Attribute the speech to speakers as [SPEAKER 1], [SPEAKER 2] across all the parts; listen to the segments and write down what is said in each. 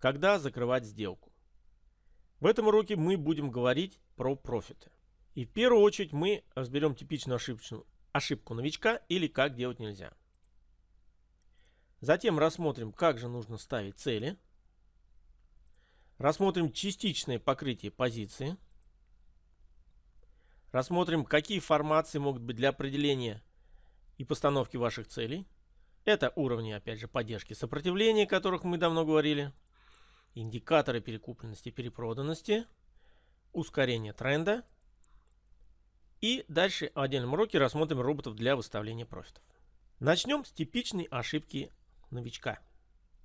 [SPEAKER 1] когда закрывать сделку. В этом уроке мы будем говорить про профиты. И в первую очередь мы разберем типичную ошибку, ошибку новичка или как делать нельзя. Затем рассмотрим, как же нужно ставить цели. Рассмотрим частичное покрытие позиции. Рассмотрим, какие формации могут быть для определения и постановки ваших целей. Это уровни, опять же, поддержки сопротивления, о которых мы давно говорили. Индикаторы перекупленности и перепроданности. Ускорение тренда. И дальше в отдельном уроке рассмотрим роботов для выставления профитов. Начнем с типичной ошибки новичка.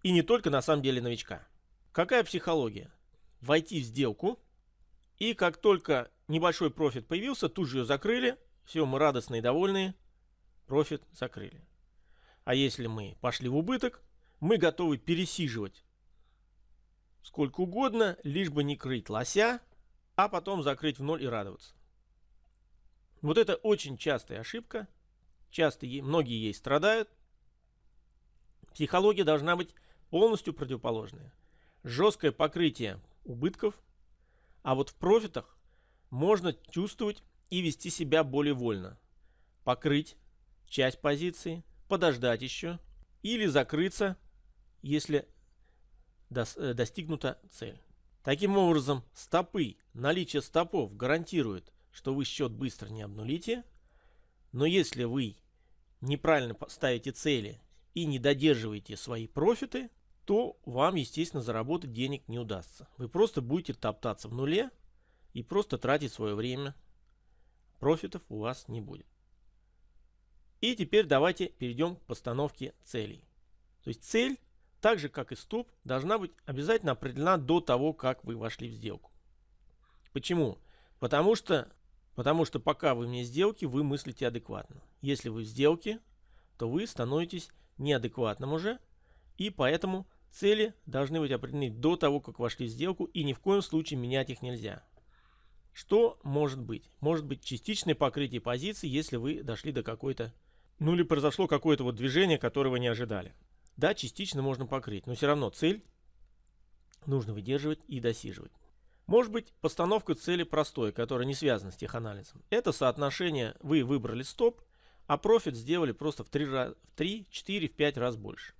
[SPEAKER 1] И не только на самом деле новичка. Какая психология? Войти в сделку, и как только небольшой профит появился, тут же ее закрыли. Все, мы радостные и довольные. Профит закрыли. А если мы пошли в убыток, мы готовы пересиживать сколько угодно, лишь бы не крыть лося, а потом закрыть в ноль и радоваться. Вот это очень частая ошибка. Часто многие ей страдают. Психология должна быть полностью противоположная. Жесткое покрытие убытков, а вот в профитах можно чувствовать и вести себя более вольно. Покрыть часть позиции, подождать еще или закрыться, если достигнута цель. Таким образом, стопы, наличие стопов гарантирует, что вы счет быстро не обнулите, но если вы неправильно ставите цели и не додерживаете свои профиты, то вам, естественно, заработать денег не удастся. Вы просто будете топтаться в нуле и просто тратить свое время. Профитов у вас не будет. И теперь давайте перейдем к постановке целей. То есть цель, так же как и стоп, должна быть обязательно определена до того, как вы вошли в сделку. Почему? Потому что, потому что пока вы вне сделки, вы мыслите адекватно. Если вы в сделке, то вы становитесь неадекватным уже, и поэтому цели должны быть определены до того, как вошли в сделку, и ни в коем случае менять их нельзя. Что может быть? Может быть частичное покрытие позиции, если вы дошли до какой-то, ну или произошло какое-то вот движение, которое вы не ожидали. Да, частично можно покрыть, но все равно цель нужно выдерживать и досиживать. Может быть постановка цели простой, которая не связана с теханализом. Это соотношение, вы выбрали стоп, а профит сделали просто в 3, в 3 4, в 5 раз больше.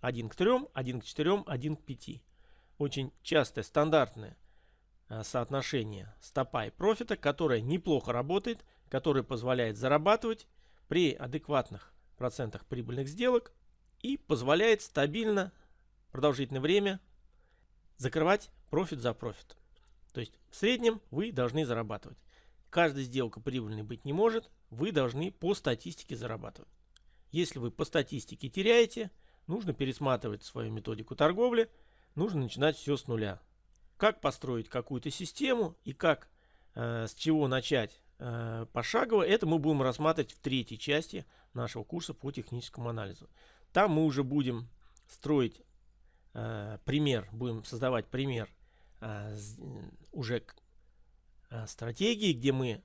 [SPEAKER 1] 1 к 3, 1 к 4, 1 к 5. Очень частое, стандартное э, соотношение стопа и профита, которое неплохо работает, которое позволяет зарабатывать при адекватных процентах прибыльных сделок и позволяет стабильно продолжительное время закрывать профит за профит. То есть в среднем вы должны зарабатывать. Каждая сделка прибыльной быть не может, вы должны по статистике зарабатывать. Если вы по статистике теряете, нужно пересматривать свою методику торговли, нужно начинать все с нуля. Как построить какую-то систему и как, э, с чего начать э, пошагово, это мы будем рассматривать в третьей части нашего курса по техническому анализу. Там мы уже будем строить э, пример, будем создавать пример э, уже Э, стратегии, где мы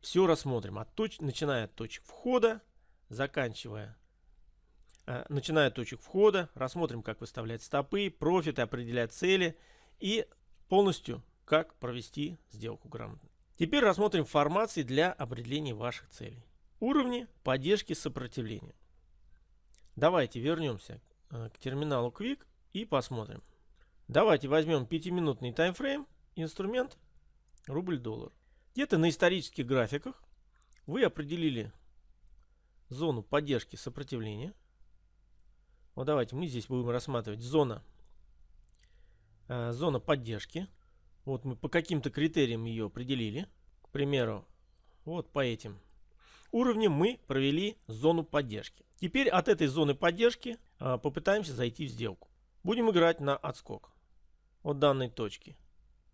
[SPEAKER 1] все рассмотрим, от точ начиная от точек входа, заканчивая, э, начиная от точек входа, рассмотрим, как выставлять стопы, профиты, определять цели и полностью, как провести сделку грамотно. Теперь рассмотрим формации для определения ваших целей. Уровни поддержки сопротивления. Давайте вернемся э, к терминалу Quick и посмотрим. Давайте возьмем 5-минутный таймфрейм, инструмент рубль-доллар. Где-то на исторических графиках вы определили зону поддержки сопротивления. Вот давайте мы здесь будем рассматривать зона, э, зона поддержки. Вот мы по каким-то критериям ее определили. К примеру, вот по этим уровням мы провели зону поддержки. Теперь от этой зоны поддержки э, попытаемся зайти в сделку. Будем играть на отскок от данной точки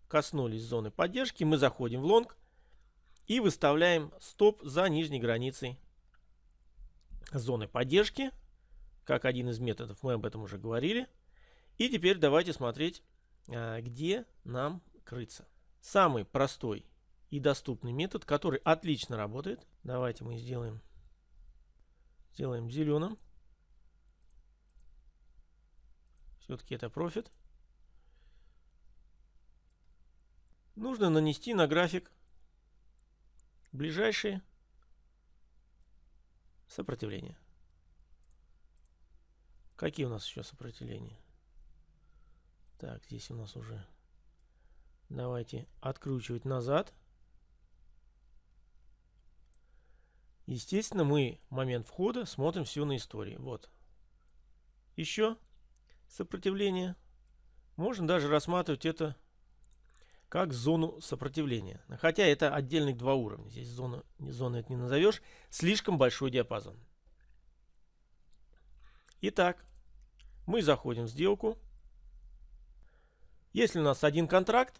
[SPEAKER 1] коснулись зоны поддержки, мы заходим в лонг и выставляем стоп за нижней границей зоны поддержки. Как один из методов, мы об этом уже говорили. И теперь давайте смотреть, а, где нам крыться. Самый простой и доступный метод, который отлично работает. Давайте мы сделаем, Сделаем зеленым. Все-таки это профит. Нужно нанести на график ближайшие сопротивления. Какие у нас еще сопротивления? Так, здесь у нас уже... Давайте откручивать назад. Естественно, мы момент входа смотрим все на истории. Вот. Еще сопротивление. Можно даже рассматривать это как зону сопротивления. Хотя это отдельных два уровня. Здесь зону, зону это не назовешь. Слишком большой диапазон. Итак, мы заходим в сделку. Если у нас один контракт,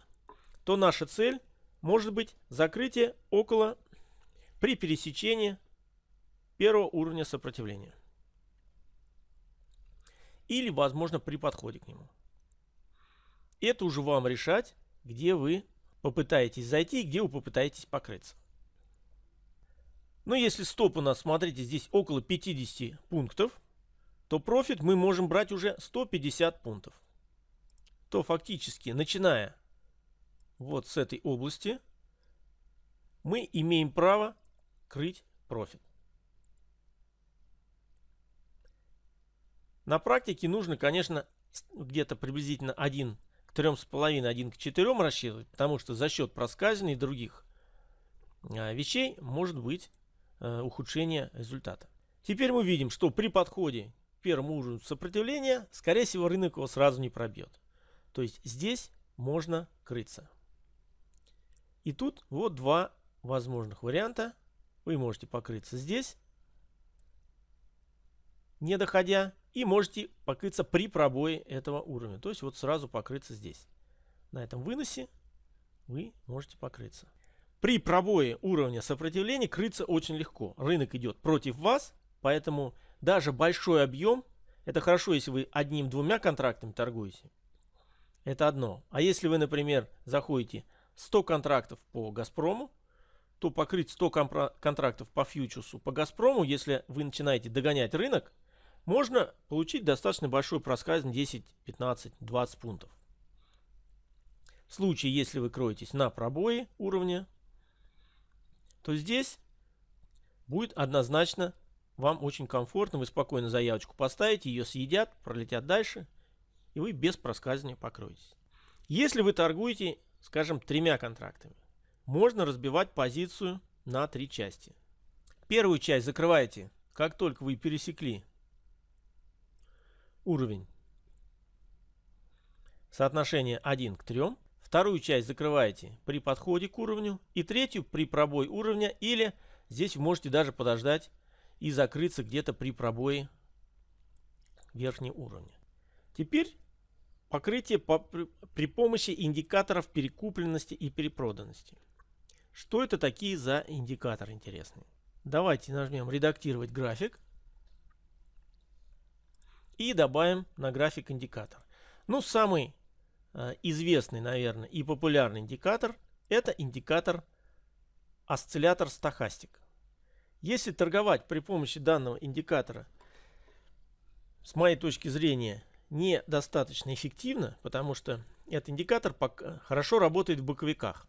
[SPEAKER 1] то наша цель может быть закрытие около при пересечении первого уровня сопротивления. Или, возможно, при подходе к нему. Это уже вам решать, где вы попытаетесь зайти где вы попытаетесь покрыться. Но если стоп у нас, смотрите, здесь около 50 пунктов, то профит мы можем брать уже 150 пунктов. То фактически, начиная вот с этой области, мы имеем право крыть профит. На практике нужно, конечно, где-то приблизительно 1 к 3,5, 1 к 4 рассчитывать, потому что за счет проскальзывания и других а, вещей может быть э, ухудшение результата. Теперь мы видим, что при подходе к первому уровню сопротивления, скорее всего, рынок его сразу не пробьет. То есть здесь можно крыться. И тут вот два возможных варианта. Вы можете покрыться здесь, не доходя, и можете покрыться при пробое этого уровня. То есть вот сразу покрыться здесь. На этом выносе вы можете покрыться. При пробое уровня сопротивления крыться очень легко. Рынок идет против вас, поэтому даже большой объем, это хорошо, если вы одним-двумя контрактами торгуете. Это одно. А если вы, например, заходите 100 контрактов по Газпрому, то покрыть 100 контрактов по фьючерсу по Газпрому, если вы начинаете догонять рынок, можно получить достаточно большой проскальзн 10, 15, 20 пунктов. В случае, если вы кроетесь на пробое уровня, то здесь будет однозначно вам очень комфортно. Вы спокойно заявочку поставите, ее съедят, пролетят дальше, и вы без проскальзывания покроетесь. Если вы торгуете скажем, тремя контрактами. Можно разбивать позицию на три части. Первую часть закрываете, как только вы пересекли уровень соотношение 1 к 3. Вторую часть закрываете при подходе к уровню. И третью при пробой уровня. Или здесь вы можете даже подождать и закрыться где-то при пробое верхнего уровня. Теперь Покрытие по, при, при помощи индикаторов перекупленности и перепроданности. Что это такие за индикаторы интересные? Давайте нажмем «Редактировать график» и добавим на график индикатор. Ну, самый э, известный, наверное, и популярный индикатор – это индикатор осциллятор стахастик. Если торговать при помощи данного индикатора, с моей точки зрения, недостаточно эффективно, потому что этот индикатор хорошо работает в боковиках.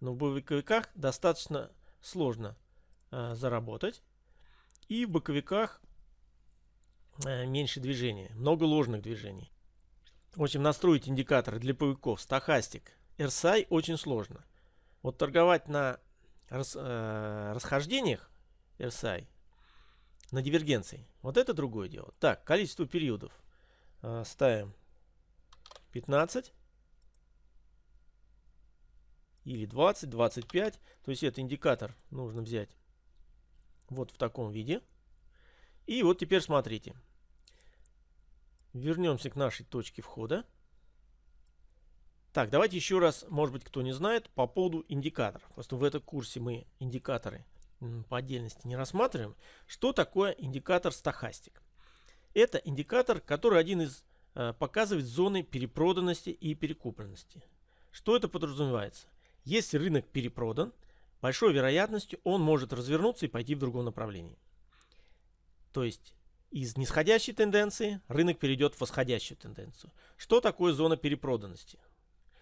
[SPEAKER 1] Но в боковиках достаточно сложно э, заработать. И в боковиках э, меньше движения, много ложных движений. В общем, настроить индикаторы для боковиков стахастик, RSI очень сложно. Вот торговать на рас, э, расхождениях RSI, на дивергенции, вот это другое дело. Так, количество периодов. А, ставим 15 или 20, 25. То есть это индикатор нужно взять вот в таком виде. И вот теперь смотрите. Вернемся к нашей точке входа. Так, давайте еще раз, может быть, кто не знает, по поводу индикаторов. Просто в этом курсе мы индикаторы по отдельности не рассматриваем. Что такое индикатор стахастик? Это индикатор, который один из э, показывает зоны перепроданности и перекупленности. Что это подразумевается? Если рынок перепродан, большой вероятностью он может развернуться и пойти в другом направлении. То есть из нисходящей тенденции рынок перейдет в восходящую тенденцию. Что такое зона перепроданности?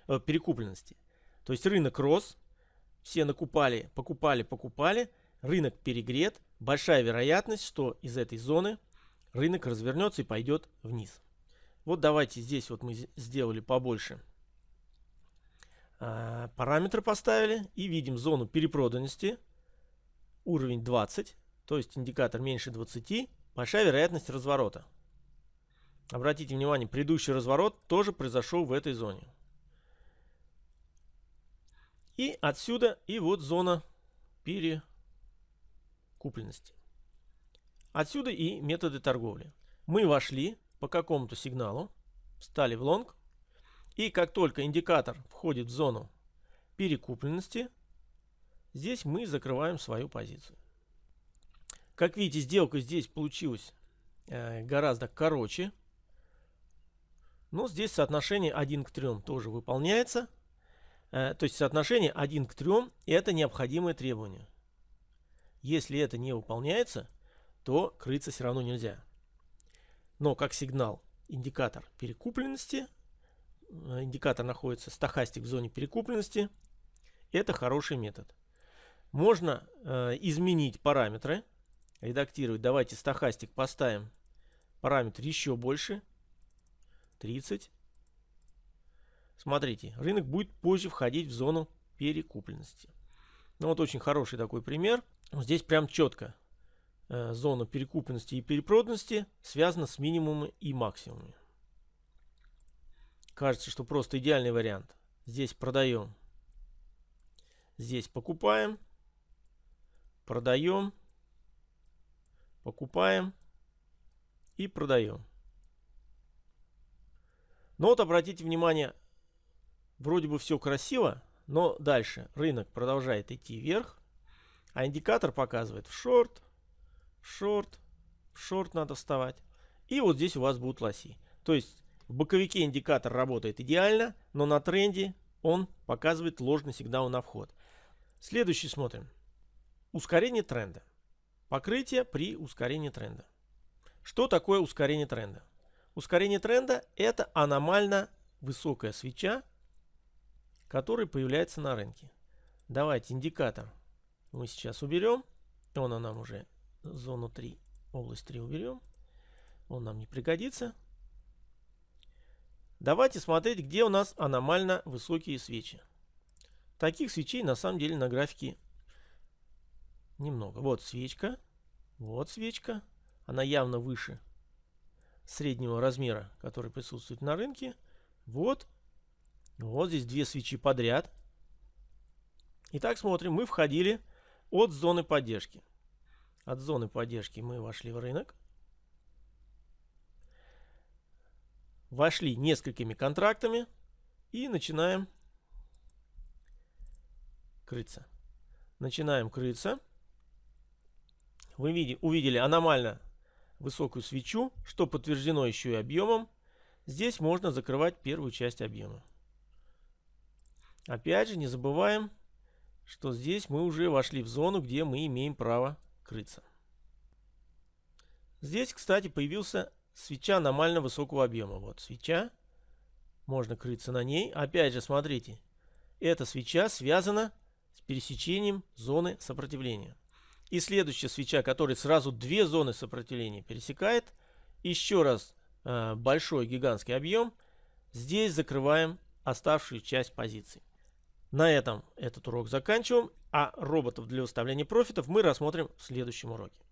[SPEAKER 1] Э, перекупленности? То есть рынок рос, все накупали, покупали, покупали, рынок перегрет, большая вероятность, что из этой зоны рынок развернется и пойдет вниз. Вот давайте здесь вот мы сделали побольше параметры поставили и видим зону перепроданности, уровень 20, то есть индикатор меньше 20, большая вероятность разворота. Обратите внимание, предыдущий разворот тоже произошел в этой зоне. И отсюда и вот зона перекупленности. Отсюда и методы торговли. Мы вошли по какому-то сигналу, встали в лонг, и как только индикатор входит в зону перекупленности, здесь мы закрываем свою позицию. Как видите, сделка здесь получилась э, гораздо короче. Но здесь соотношение 1 к 3 тоже выполняется. Э, то есть соотношение 1 к 3 это необходимое требование. Если это не выполняется, то крыться все равно нельзя. Но как сигнал индикатор перекупленности, индикатор находится стахастик в зоне перекупленности, это хороший метод. Можно э, изменить параметры, редактировать. Давайте стахастик поставим параметр еще больше, 30. Смотрите, рынок будет позже входить в зону перекупленности. Ну вот очень хороший такой пример. Здесь прям четко э, зона перекупленности и перепроданности связана с минимумами и максимумами. Кажется, что просто идеальный вариант. Здесь продаем. Здесь покупаем. Продаем. Покупаем. И продаем. Но вот обратите внимание, Вроде бы все красиво, но дальше рынок продолжает идти вверх, а индикатор показывает в шорт, в шорт, в шорт надо вставать. И вот здесь у вас будут лоси. То есть в боковике индикатор работает идеально, но на тренде он показывает ложный сигнал на вход. Следующий смотрим. Ускорение тренда. Покрытие при ускорении тренда. Что такое ускорение тренда? Ускорение тренда это аномально высокая свеча который появляется на рынке. Давайте индикатор мы сейчас уберем. Он нам уже зону 3, область 3 уберем. Он нам не пригодится. Давайте смотреть, где у нас аномально высокие свечи. Таких свечей на самом деле на графике немного. Вот свечка. Вот свечка. Она явно выше среднего размера, который присутствует на рынке. Вот вот здесь две свечи подряд. Итак, смотрим, мы входили от зоны поддержки. От зоны поддержки мы вошли в рынок. Вошли несколькими контрактами и начинаем крыться. Начинаем крыться. Вы види, увидели аномально высокую свечу, что подтверждено еще и объемом. Здесь можно закрывать первую часть объема. Опять же, не забываем, что здесь мы уже вошли в зону, где мы имеем право крыться. Здесь, кстати, появился свеча аномально высокого объема. Вот свеча. Можно крыться на ней. Опять же, смотрите. Эта свеча связана с пересечением зоны сопротивления. И следующая свеча, которая сразу две зоны сопротивления пересекает. Еще раз э, большой гигантский объем. Здесь закрываем оставшую часть позиций. На этом этот урок заканчиваем, а роботов для выставления профитов мы рассмотрим в следующем уроке.